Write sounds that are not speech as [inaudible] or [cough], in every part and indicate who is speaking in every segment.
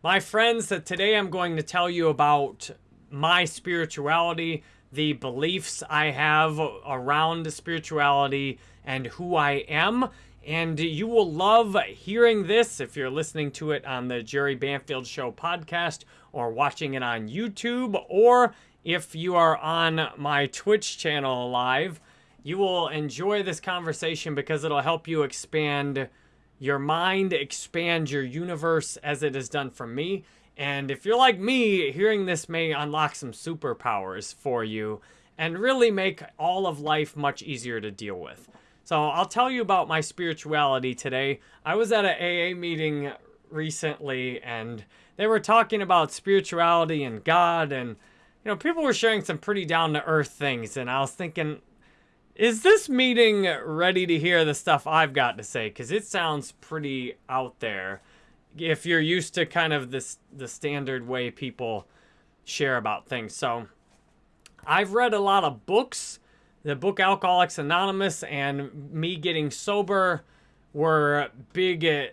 Speaker 1: My friends, that today I'm going to tell you about my spirituality, the beliefs I have around spirituality, and who I am. And you will love hearing this if you're listening to it on the Jerry Banfield Show podcast or watching it on YouTube, or if you are on my Twitch channel live. You will enjoy this conversation because it'll help you expand your mind, expand your universe as it has done for me. And if you're like me, hearing this may unlock some superpowers for you and really make all of life much easier to deal with. So I'll tell you about my spirituality today. I was at an AA meeting recently and they were talking about spirituality and God and you know people were sharing some pretty down to earth things and I was thinking is this meeting ready to hear the stuff I've got to say cuz it sounds pretty out there if you're used to kind of this the standard way people share about things. So I've read a lot of books the book Alcoholics Anonymous and me getting sober were big. Uh,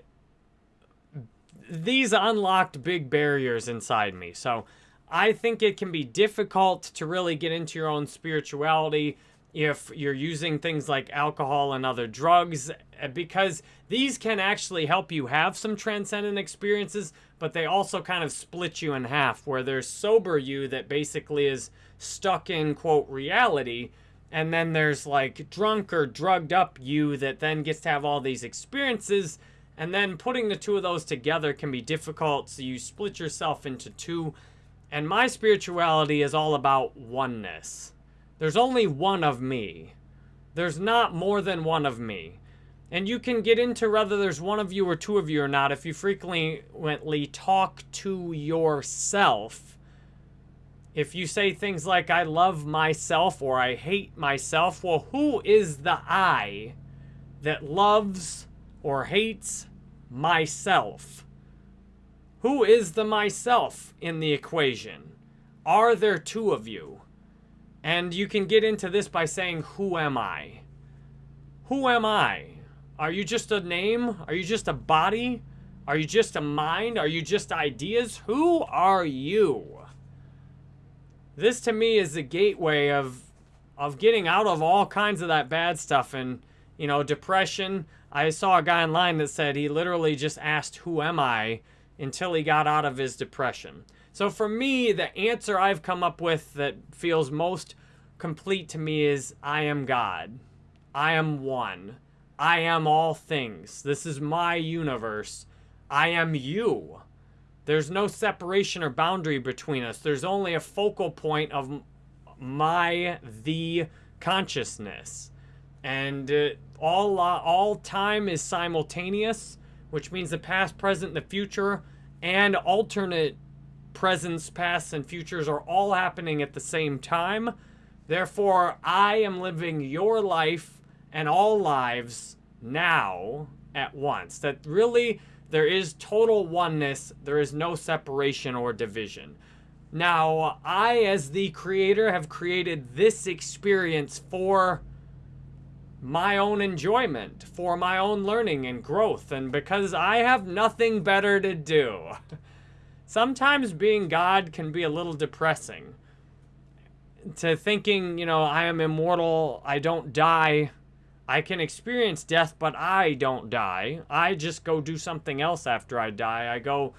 Speaker 1: these unlocked big barriers inside me. So I think it can be difficult to really get into your own spirituality if you're using things like alcohol and other drugs uh, because these can actually help you have some transcendent experiences but they also kind of split you in half where there's sober you that basically is stuck in quote reality and then there's like drunk or drugged up you that then gets to have all these experiences. And then putting the two of those together can be difficult. So you split yourself into two. And my spirituality is all about oneness. There's only one of me. There's not more than one of me. And you can get into whether there's one of you or two of you or not if you frequently talk to yourself if you say things like, I love myself or I hate myself, well, who is the I that loves or hates myself? Who is the myself in the equation? Are there two of you? And you can get into this by saying, Who am I? Who am I? Are you just a name? Are you just a body? Are you just a mind? Are you just ideas? Who are you? this to me is the gateway of of getting out of all kinds of that bad stuff and you know depression i saw a guy online that said he literally just asked who am i until he got out of his depression so for me the answer i've come up with that feels most complete to me is i am god. I am one. I am all things. This is my universe. I am you. There's no separation or boundary between us. There's only a focal point of my, the consciousness. And uh, all, uh, all time is simultaneous, which means the past, present, the future, and alternate presents, pasts, and futures are all happening at the same time. Therefore, I am living your life and all lives now at once. That really there is total oneness. There is no separation or division. Now, I, as the creator, have created this experience for my own enjoyment, for my own learning and growth, and because I have nothing better to do. [laughs] Sometimes being God can be a little depressing. To thinking, you know, I am immortal, I don't die, I can experience death, but I don't die. I just go do something else after I die. I go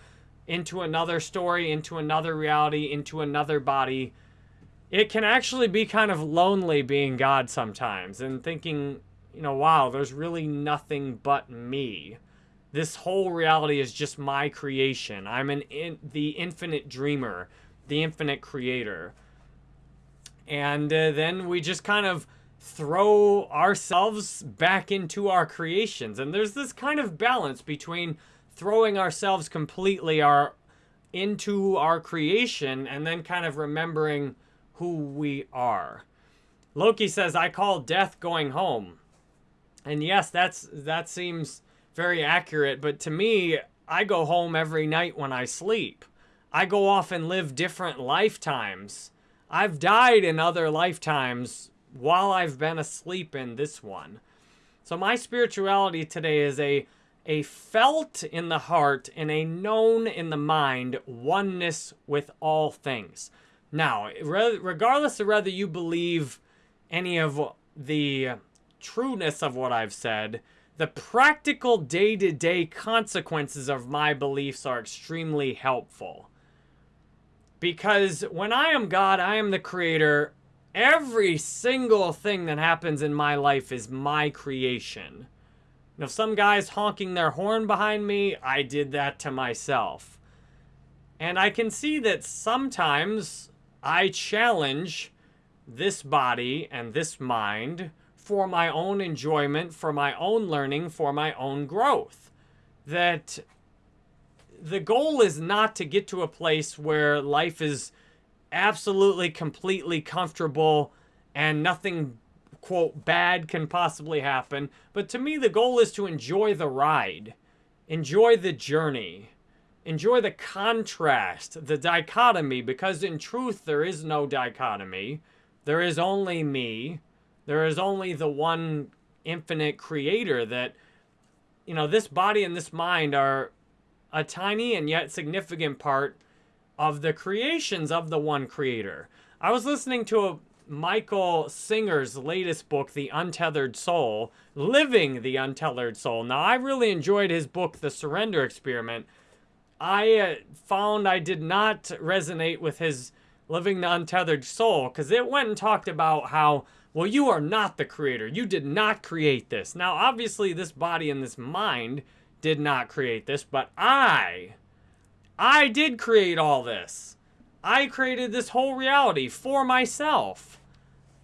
Speaker 1: into another story, into another reality, into another body. It can actually be kind of lonely being God sometimes and thinking, you know, wow, there's really nothing but me. This whole reality is just my creation. I'm an in, the infinite dreamer, the infinite creator. And uh, then we just kind of throw ourselves back into our creations. And there's this kind of balance between throwing ourselves completely our into our creation and then kind of remembering who we are. Loki says, I call death going home. And yes, that's that seems very accurate, but to me, I go home every night when I sleep. I go off and live different lifetimes. I've died in other lifetimes while I've been asleep in this one. So my spirituality today is a a felt in the heart and a known in the mind oneness with all things. Now, regardless of whether you believe any of the trueness of what I've said, the practical day to day consequences of my beliefs are extremely helpful. Because when I am God, I am the creator. Every single thing that happens in my life is my creation. If some guy's honking their horn behind me, I did that to myself. And I can see that sometimes I challenge this body and this mind for my own enjoyment, for my own learning, for my own growth. That the goal is not to get to a place where life is absolutely, completely comfortable and nothing, quote, bad can possibly happen. But to me, the goal is to enjoy the ride, enjoy the journey, enjoy the contrast, the dichotomy, because in truth, there is no dichotomy. There is only me. There is only the one infinite creator that, you know, this body and this mind are a tiny and yet significant part of the creations of the one creator. I was listening to a Michael Singer's latest book, The Untethered Soul, Living the Untethered Soul. Now, I really enjoyed his book, The Surrender Experiment. I uh, found I did not resonate with his Living the Untethered Soul because it went and talked about how well, you are not the creator. You did not create this. Now, obviously, this body and this mind did not create this, but I, I did create all this. I created this whole reality for myself.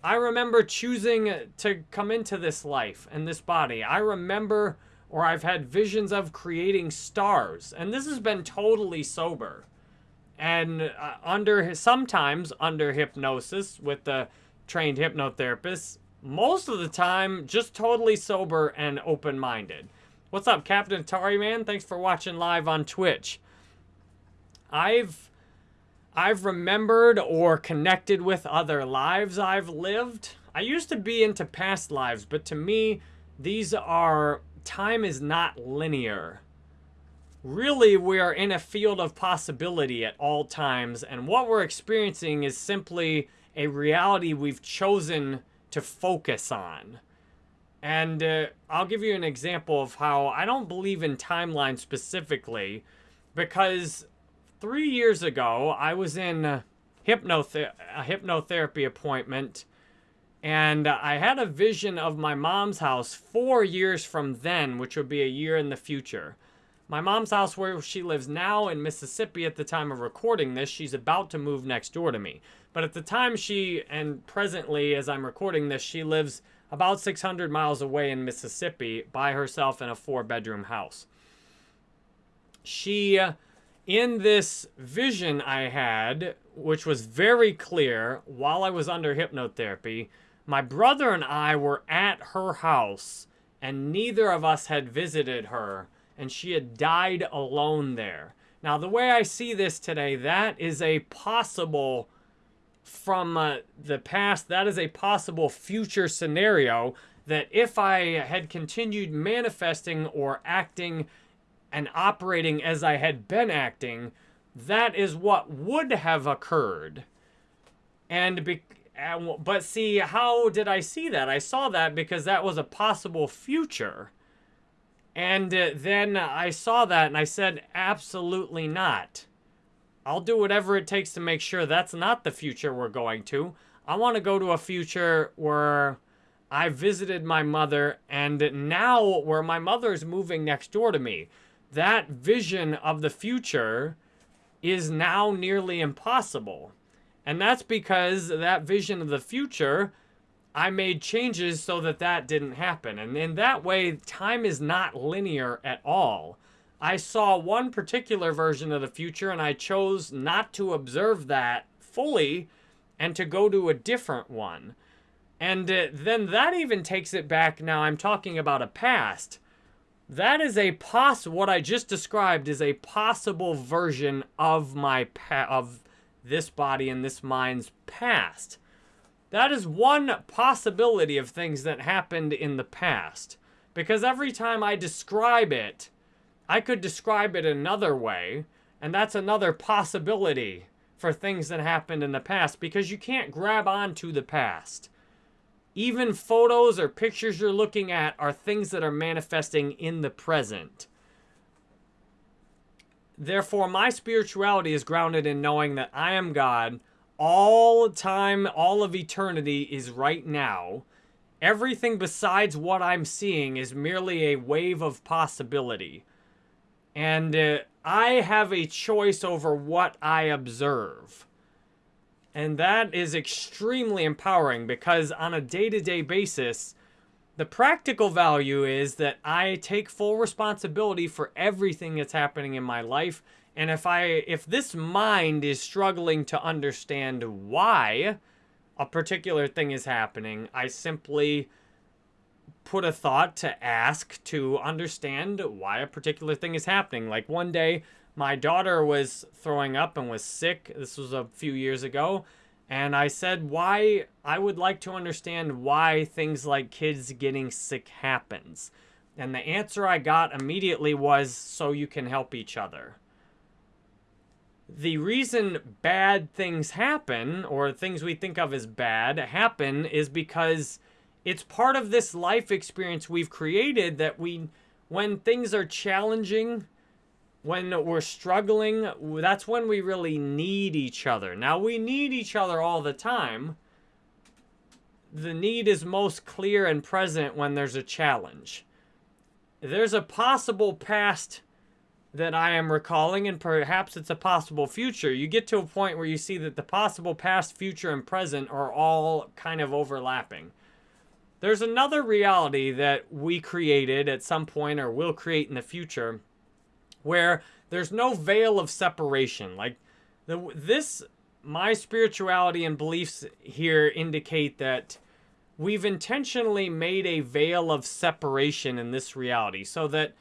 Speaker 1: I remember choosing to come into this life and this body. I remember, or I've had visions of creating stars, and this has been totally sober. And uh, under sometimes under hypnosis with the trained hypnotherapists, most of the time just totally sober and open-minded. What's up, Captain Atari Man? Thanks for watching live on Twitch. I've I've remembered or connected with other lives I've lived. I used to be into past lives, but to me, these are time is not linear. Really, we are in a field of possibility at all times, and what we're experiencing is simply a reality we've chosen to focus on. And uh, I'll give you an example of how I don't believe in timeline specifically because three years ago I was in a, a hypnotherapy appointment and I had a vision of my mom's house four years from then, which would be a year in the future. My mom's house, where she lives now in Mississippi at the time of recording this, she's about to move next door to me. But at the time she, and presently as I'm recording this, she lives about 600 miles away in Mississippi by herself in a four bedroom house. She, uh, in this vision I had, which was very clear while I was under hypnotherapy, my brother and I were at her house and neither of us had visited her and she had died alone there. Now, the way I see this today, that is a possible from uh, the past, that is a possible future scenario that if I had continued manifesting or acting and operating as I had been acting, that is what would have occurred. And be, but see, how did I see that? I saw that because that was a possible future. And uh, then I saw that and I said, absolutely not. I'll do whatever it takes to make sure that's not the future we're going to. I want to go to a future where I visited my mother and now where my mother is moving next door to me. That vision of the future is now nearly impossible. And that's because that vision of the future, I made changes so that that didn't happen. And in that way, time is not linear at all. I saw one particular version of the future and I chose not to observe that fully and to go to a different one. And uh, then that even takes it back. Now I'm talking about a past. That is a poss. What I just described is a possible version of my of this body and this mind's past. That is one possibility of things that happened in the past. Because every time I describe it, I could describe it another way, and that's another possibility for things that happened in the past because you can't grab onto the past. Even photos or pictures you're looking at are things that are manifesting in the present. Therefore, my spirituality is grounded in knowing that I am God. All time, all of eternity is right now. Everything besides what I'm seeing is merely a wave of possibility. And uh, I have a choice over what I observe. And that is extremely empowering because on a day to day basis, the practical value is that I take full responsibility for everything that's happening in my life. And if I if this mind is struggling to understand why a particular thing is happening, I simply put a thought to ask to understand why a particular thing is happening. Like one day my daughter was throwing up and was sick. This was a few years ago. And I said why I would like to understand why things like kids getting sick happens. And the answer I got immediately was so you can help each other. The reason bad things happen, or things we think of as bad, happen is because it's part of this life experience we've created that we, when things are challenging, when we're struggling, that's when we really need each other. Now, we need each other all the time. The need is most clear and present when there's a challenge. There's a possible past that I am recalling, and perhaps it's a possible future. You get to a point where you see that the possible past, future, and present are all kind of overlapping. There's another reality that we created at some point or will create in the future where there's no veil of separation. Like the, this, my spirituality and beliefs here indicate that we've intentionally made a veil of separation in this reality so that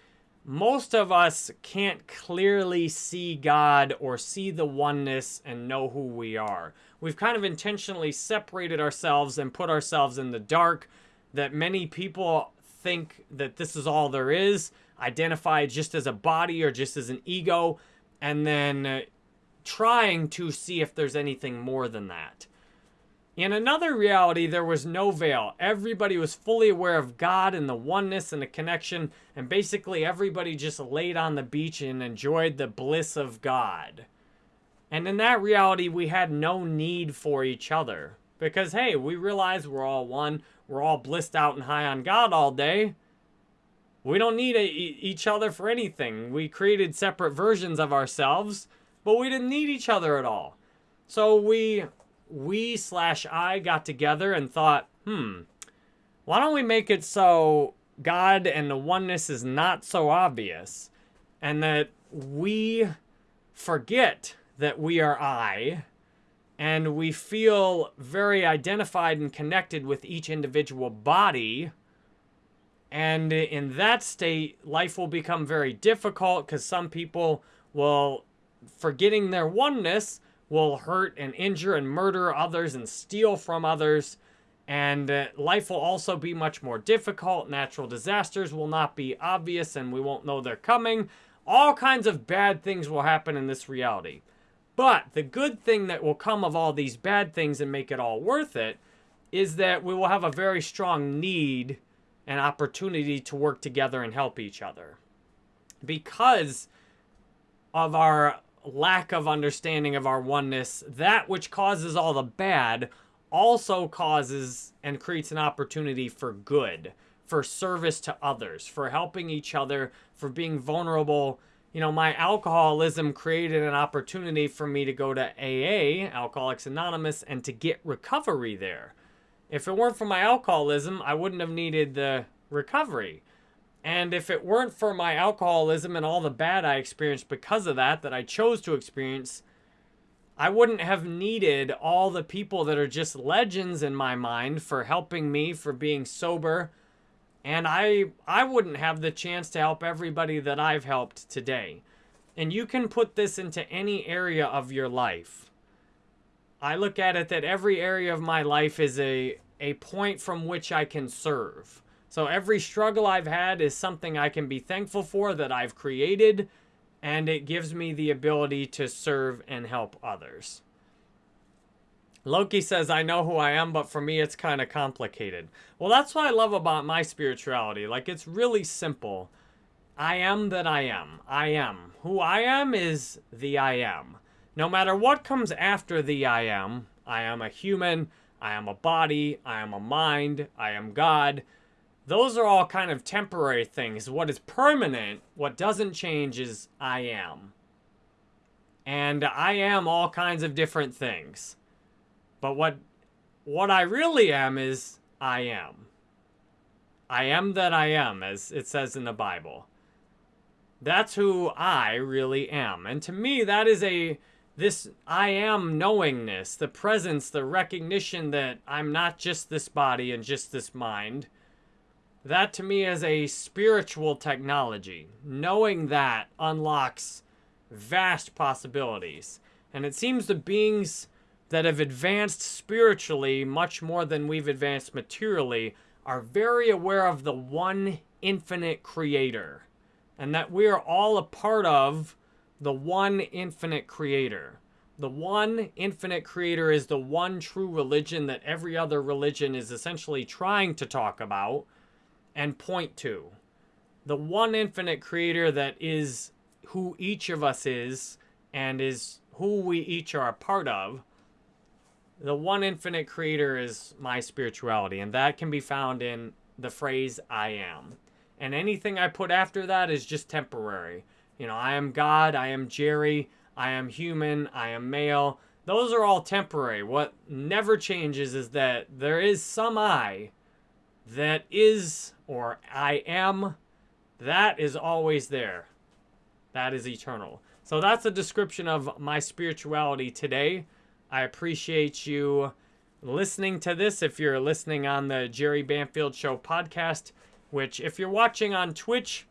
Speaker 1: most of us can't clearly see God or see the oneness and know who we are. We've kind of intentionally separated ourselves and put ourselves in the dark that many people think that this is all there is identify just as a body or just as an ego, and then uh, trying to see if there's anything more than that. In another reality, there was no veil. Everybody was fully aware of God and the oneness and the connection, and basically everybody just laid on the beach and enjoyed the bliss of God. And in that reality, we had no need for each other. Because, hey, we realize we're all one. We're all blissed out and high on God all day. We don't need a, each other for anything. We created separate versions of ourselves, but we didn't need each other at all. So we, we slash I got together and thought, hmm, why don't we make it so God and the oneness is not so obvious and that we forget that we are I and we feel very identified and connected with each individual body and in that state, life will become very difficult because some people will, forgetting their oneness, will hurt and injure and murder others and steal from others. And uh, life will also be much more difficult. Natural disasters will not be obvious and we won't know they're coming. All kinds of bad things will happen in this reality. But the good thing that will come of all these bad things and make it all worth it is that we will have a very strong need and opportunity to work together and help each other. Because of our lack of understanding of our oneness, that which causes all the bad also causes and creates an opportunity for good, for service to others, for helping each other, for being vulnerable. You know, my alcoholism created an opportunity for me to go to AA, Alcoholics Anonymous, and to get recovery there. If it weren't for my alcoholism, I wouldn't have needed the recovery. And if it weren't for my alcoholism and all the bad I experienced because of that, that I chose to experience, I wouldn't have needed all the people that are just legends in my mind for helping me, for being sober. And I, I wouldn't have the chance to help everybody that I've helped today. And you can put this into any area of your life. I look at it that every area of my life is a, a point from which I can serve, So every struggle I've had is something I can be thankful for that I've created, and it gives me the ability to serve and help others. Loki says, I know who I am, but for me, it's kind of complicated. Well, that's what I love about my spirituality. Like, it's really simple. I am that I am. I am. Who I am is the I am. No matter what comes after the I am, I am a human, I am a body, I am a mind, I am God. Those are all kind of temporary things. What is permanent, what doesn't change is I am. And I am all kinds of different things. But what what I really am is I am. I am that I am, as it says in the Bible. That's who I really am. And to me, that is a this I am knowingness, the presence, the recognition that I'm not just this body and just this mind. That to me is a spiritual technology. Knowing that unlocks vast possibilities. And it seems the beings that have advanced spiritually much more than we've advanced materially are very aware of the one infinite creator and that we are all a part of the one infinite creator. The one infinite creator is the one true religion that every other religion is essentially trying to talk about and point to. The one infinite creator that is who each of us is and is who we each are a part of the one infinite creator is my spirituality, and that can be found in the phrase I am. And anything I put after that is just temporary. You know, I am God, I am Jerry, I am human, I am male. Those are all temporary. What never changes is that there is some I that is, or I am, that is always there. That is eternal. So that's a description of my spirituality today. I appreciate you listening to this. If you're listening on the Jerry Banfield Show podcast, which if you're watching on Twitch,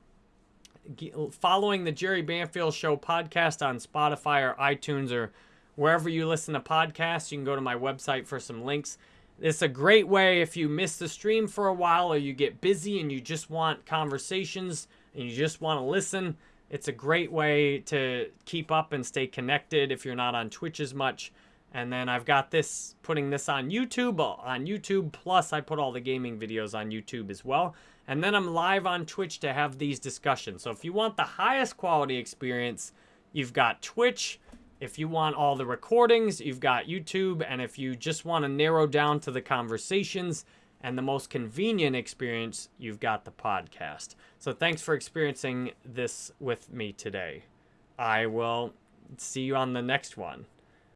Speaker 1: following the Jerry Banfield Show podcast on Spotify or iTunes or wherever you listen to podcasts, you can go to my website for some links. It's a great way if you miss the stream for a while or you get busy and you just want conversations and you just want to listen. It's a great way to keep up and stay connected if you're not on Twitch as much. And then I've got this, putting this on YouTube, uh, on YouTube, plus I put all the gaming videos on YouTube as well. And then I'm live on Twitch to have these discussions. So if you want the highest quality experience, you've got Twitch. If you want all the recordings, you've got YouTube. And if you just want to narrow down to the conversations and the most convenient experience, you've got the podcast. So thanks for experiencing this with me today. I will see you on the next one.